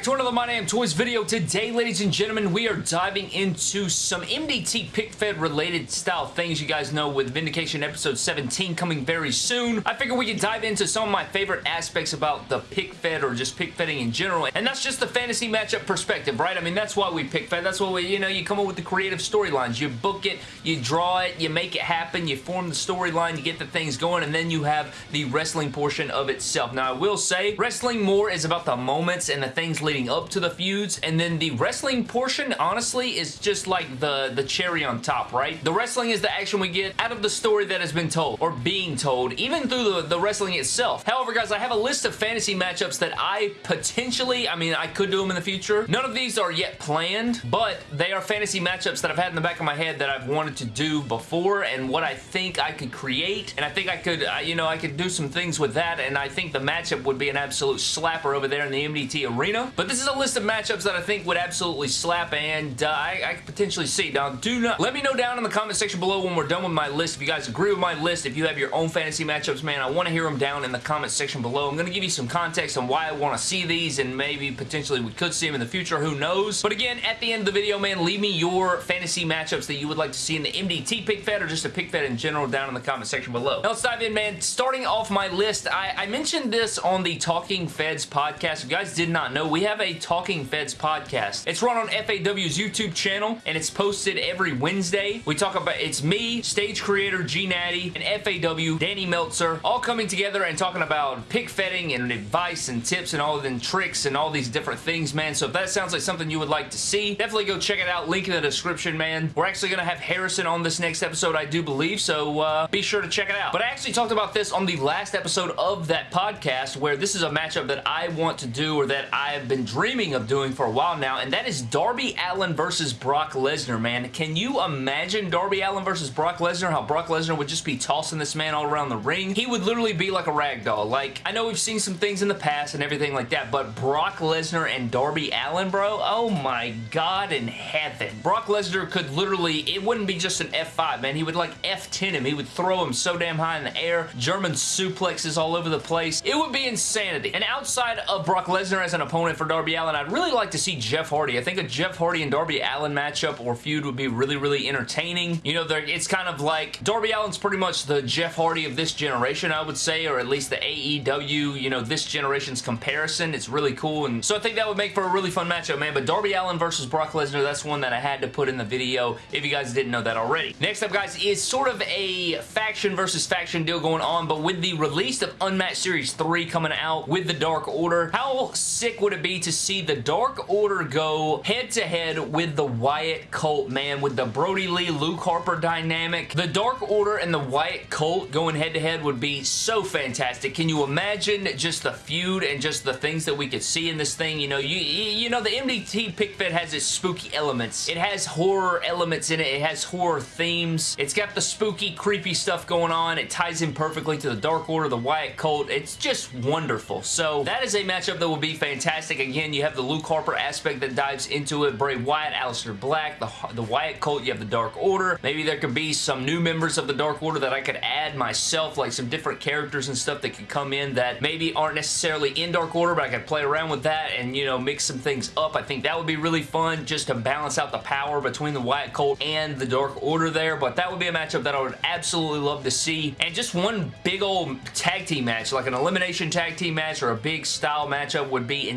back to another My Damn Toys video. Today, ladies and gentlemen, we are diving into some MDT pick fed related style things you guys know with Vindication episode 17 coming very soon. I figure we could dive into some of my favorite aspects about the pick fed or just pick fetting in general. And that's just the fantasy matchup perspective, right? I mean, that's why we pick fed. That's why we, you know, you come up with the creative storylines. You book it, you draw it, you make it happen, you form the storyline, you get the things going, and then you have the wrestling portion of itself. Now, I will say, wrestling more is about the moments and the things leading up to the feuds, and then the wrestling portion, honestly, is just like the, the cherry on top, right? The wrestling is the action we get out of the story that has been told, or being told, even through the, the wrestling itself. However, guys, I have a list of fantasy matchups that I potentially, I mean, I could do them in the future. None of these are yet planned, but they are fantasy matchups that I've had in the back of my head that I've wanted to do before, and what I think I could create, and I think I could, uh, you know, I could do some things with that, and I think the matchup would be an absolute slapper over there in the MDT arena. But this is a list of matchups that I think would absolutely slap and uh, I, I could potentially see. Now, do not... Let me know down in the comment section below when we're done with my list. If you guys agree with my list, if you have your own fantasy matchups, man, I want to hear them down in the comment section below. I'm going to give you some context on why I want to see these and maybe potentially we could see them in the future. Who knows? But again, at the end of the video, man, leave me your fantasy matchups that you would like to see in the MDT pick fed or just a pick fed in general down in the comment section below. Now, let's dive in, man. Starting off my list, I, I mentioned this on the Talking Feds podcast. If you guys did not know, we have a Talking Feds podcast. It's run on FAW's YouTube channel, and it's posted every Wednesday. We talk about, it's me, stage creator G Natty, and FAW, Danny Meltzer, all coming together and talking about pick fetting and advice and tips and all of them tricks and all these different things, man. So if that sounds like something you would like to see, definitely go check it out. Link in the description, man. We're actually going to have Harrison on this next episode, I do believe, so uh, be sure to check it out. But I actually talked about this on the last episode of that podcast where this is a matchup that I want to do or that I have been dreaming of doing for a while now, and that is Darby Allin versus Brock Lesnar, man. Can you imagine Darby Allin versus Brock Lesnar? How Brock Lesnar would just be tossing this man all around the ring? He would literally be like a rag doll. Like, I know we've seen some things in the past and everything like that, but Brock Lesnar and Darby Allin, bro? Oh my god in heaven. Brock Lesnar could literally, it wouldn't be just an F5, man. He would like F10 him. He would throw him so damn high in the air. German suplexes all over the place. It would be insanity. And outside of Brock Lesnar as an opponent for Darby Allin, I'd really like to see Jeff Hardy. I think a Jeff Hardy and Darby Allin matchup or feud would be really, really entertaining. You know, it's kind of like Darby Allin's pretty much the Jeff Hardy of this generation, I would say, or at least the AEW, you know, this generation's comparison. It's really cool, and so I think that would make for a really fun matchup, man. But Darby Allin versus Brock Lesnar, that's one that I had to put in the video if you guys didn't know that already. Next up, guys, is sort of a faction versus faction deal going on, but with the release of Unmatched Series 3 coming out with the Dark Order, how sick would it be to see the Dark Order go head-to-head -head with the Wyatt Cult, man, with the Brodie Lee, Luke Harper dynamic. The Dark Order and the Wyatt Cult going head-to-head -head would be so fantastic. Can you imagine just the feud and just the things that we could see in this thing? You know, you, you know, the MDT pick fed has its spooky elements. It has horror elements in it. It has horror themes. It's got the spooky, creepy stuff going on. It ties in perfectly to the Dark Order, the Wyatt Cult. It's just wonderful. So that is a matchup that will be fantastic. Again, you have the Luke Harper aspect that dives into it. Bray Wyatt, Aleister Black, the, the Wyatt Cult, you have the Dark Order. Maybe there could be some new members of the Dark Order that I could add myself, like some different characters and stuff that could come in that maybe aren't necessarily in Dark Order, but I could play around with that and, you know, mix some things up. I think that would be really fun just to balance out the power between the Wyatt Cult and the Dark Order there, but that would be a matchup that I would absolutely love to see. And just one big old tag team match, like an elimination tag team match or a big style matchup would be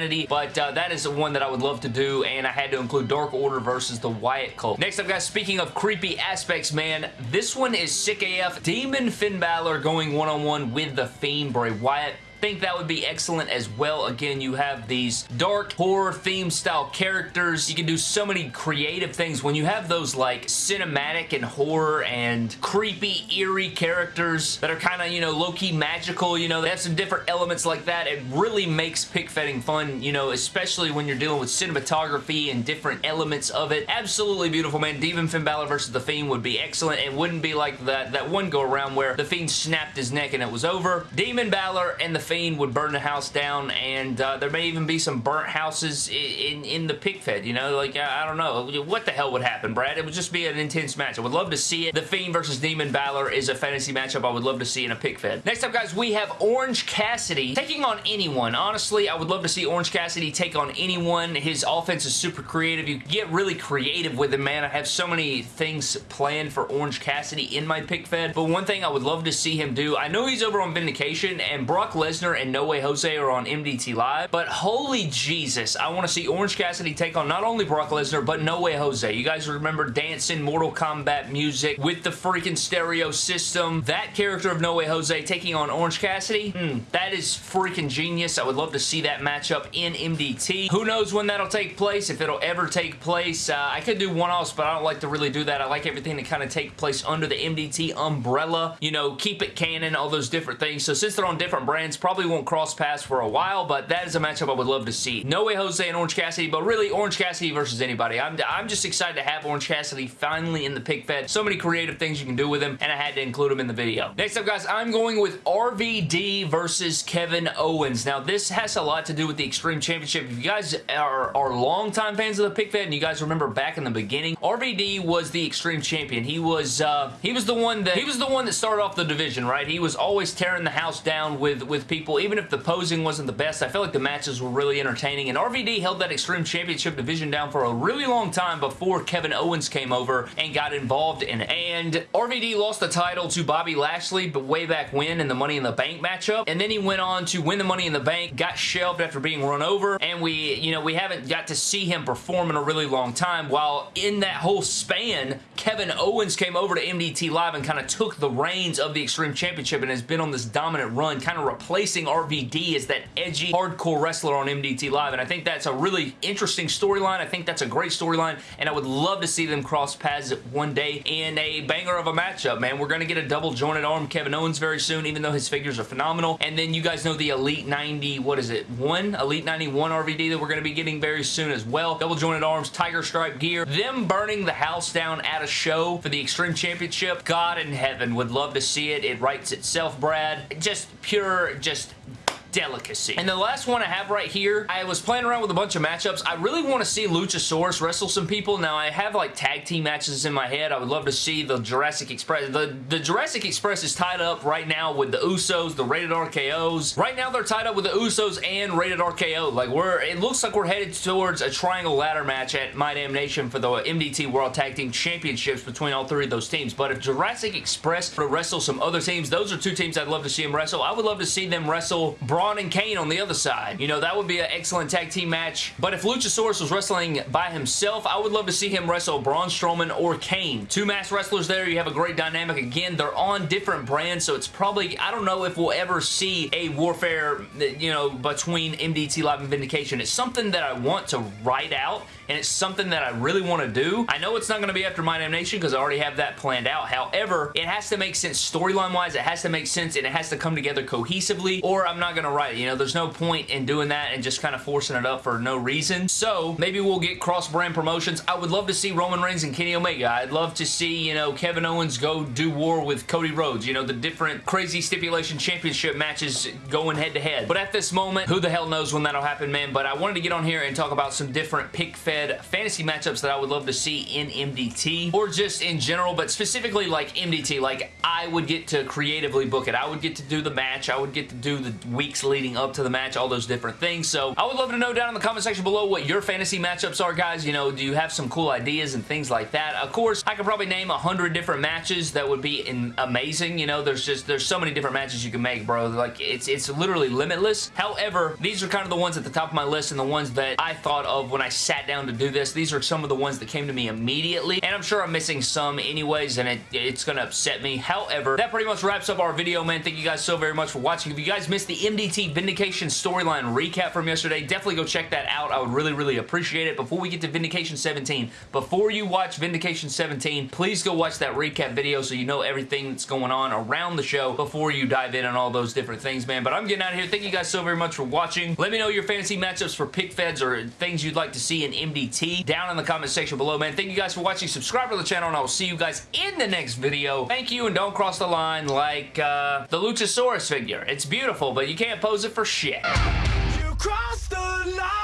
insanity, but uh, that is the one that I would love to do, and I had to include Dark Order versus the Wyatt Cult. Next up, guys, speaking of creepy aspects, man, this one is sick AF. Demon Finn Balor going one-on-one -on -one with The Fiend Bray Wyatt think that would be excellent as well. Again, you have these dark horror theme style characters. You can do so many creative things when you have those like cinematic and horror and creepy, eerie characters that are kind of, you know, low-key magical. You know, they have some different elements like that. It really makes pick fetting fun, you know, especially when you're dealing with cinematography and different elements of it. Absolutely beautiful, man. Demon Finn Balor versus The Fiend would be excellent. It wouldn't be like that, that one go around where The Fiend snapped his neck and it was over. Demon Balor and The Fiend would burn the house down, and uh, there may even be some burnt houses in, in, in the pick fed, you know? Like, I, I, don't know. What the hell would happen, Brad? It would just be an intense match. I would love to see it. The Fiend versus Demon Balor is a fantasy matchup I would love to see in a pick fed. Next up, guys, we have Orange Cassidy taking on anyone. Honestly, I would love to see Orange Cassidy take on anyone. His offense is super creative. You get really creative with him, man. I have so many things planned for Orange Cassidy in my pick fed, but one thing I would love to see him do, I know he's over on Vindication, and Brock Lesnar and No Way Jose are on MDT Live, but holy Jesus, I want to see Orange Cassidy take on not only Brock Lesnar, but No Way Jose. You guys remember dancing Mortal Kombat music with the freaking stereo system. That character of No Way Jose taking on Orange Cassidy, hmm, that is freaking genius. I would love to see that matchup in MDT. Who knows when that'll take place, if it'll ever take place. Uh, I could do one-offs, but I don't like to really do that. I like everything to kind of take place under the MDT umbrella. You know, keep it canon, all those different things. So since they're on different brands, probably won't cross paths for a while, but that is a matchup I would love to see. No Way Jose and Orange Cassidy, but really Orange Cassidy versus anybody. I'm, I'm just excited to have Orange Cassidy finally in the pick fed. So many creative things you can do with him, and I had to include him in the video. Next up, guys, I'm going with RVD versus Kevin Owens. Now, this has a lot to do with the Extreme Championship. If you guys are, are longtime fans of the pick fed, and you guys remember back in the beginning, RVD was the Extreme Champion. He was uh, he was the one that he was the one that started off the division, right? He was always tearing the house down with with people, even if the posing wasn't the best. I felt like the matches were really entertaining, and RVD held that Extreme Championship division down for a really long time before Kevin Owens came over and got involved in it. And RVD lost the title to Bobby Lashley, but way back when in the Money in the Bank matchup, and then he went on to win the Money in the Bank, got shelved after being run over, and we, you know, we haven't got to see him perform in a really long time, while in that whole span, Kevin Owens came over to MDT Live and kind of took the reins of the Extreme Championship and has been on this dominant run, kind of replacing RVD as that edgy, hardcore wrestler on MDT Live, and I think that's a really interesting storyline. I think that's a great storyline, and I would love to see them cross paths one day in a banger of a matchup, man. We're going to get a double jointed arm Kevin Owens very soon, even though his figures are phenomenal, and then you guys know the Elite 90, what is it, 1? Elite 91 RVD that we're going to be getting very soon as well. Double jointed arms, tiger stripe gear, them burning the house down at a show for the Extreme Championship. God in heaven would love to see it. It writes itself, Brad. Just pure, just delicacy. And the last one I have right here, I was playing around with a bunch of matchups. I really want to see Luchasaurus wrestle some people. Now, I have like tag team matches in my head. I would love to see the Jurassic Express. The, the Jurassic Express is tied up right now with the Usos, the Rated RKOs. Right now, they're tied up with the Usos and Rated RKO. Like, we're, it looks like we're headed towards a triangle ladder match at My Damn Nation for the MDT World Tag Team Championships between all three of those teams. But if Jurassic Express were to wrestle some other teams, those are two teams I'd love to see them wrestle. I would love to see them wrestle and Kane on the other side. You know, that would be an excellent tag team match. But if Luchasaurus was wrestling by himself, I would love to see him wrestle Braun Strowman or Kane. Two mass wrestlers there. You have a great dynamic. Again, they're on different brands, so it's probably, I don't know if we'll ever see a warfare, you know, between MDT Live and Vindication. It's something that I want to write out and it's something that I really want to do. I know it's not going to be after My Damn Nation because I already have that planned out. However, it has to make sense storyline-wise. It has to make sense and it has to come together cohesively or I'm not going to write it. You know, there's no point in doing that and just kind of forcing it up for no reason. So, maybe we'll get cross-brand promotions. I would love to see Roman Reigns and Kenny Omega. I'd love to see, you know, Kevin Owens go do war with Cody Rhodes. You know, the different crazy stipulation championship matches going head-to-head. -head. But at this moment, who the hell knows when that'll happen, man. But I wanted to get on here and talk about some different pick-fed fantasy matchups that I would love to see in MDT or just in general, but specifically like MDT. Like I would get to creatively book it. I would get to do the match. I would get to do the weeks leading up to the match, all those different things. So I would love to know down in the comment section below what your fantasy matchups are, guys. You know, do you have some cool ideas and things like that? Of course, I could probably name a hundred different matches that would be in amazing. You know, there's just, there's so many different matches you can make, bro. Like, it's, it's literally limitless. However, these are kind of the ones at the top of my list and the ones that I thought of when I sat down to do this. These are some of the ones that came to me immediately, and I'm sure I'm missing some anyways, and it, it's going to upset me. However, that pretty much wraps up our video, man. Thank you guys so very much for watching. If you guys missed the MDT Vindication storyline recap from yesterday, definitely go check that out. I would really, really appreciate it. Before we get to Vindication 17, before you watch Vindication 17, please go watch that recap video so you know everything that's going on around the show before you dive in on all those different things, man. But I'm getting out of here. Thank you guys so very much for watching. Let me know your fantasy matchups for pick feds or things you'd like to see in MDT down in the comment section below, man. Thank you guys for watching. Subscribe to the channel, and I will see you guys in the next video. Thank you, and don't cross the line like uh, the Luchasaurus figure. It's beautiful, but you can't pose it for shit. You crossed the line.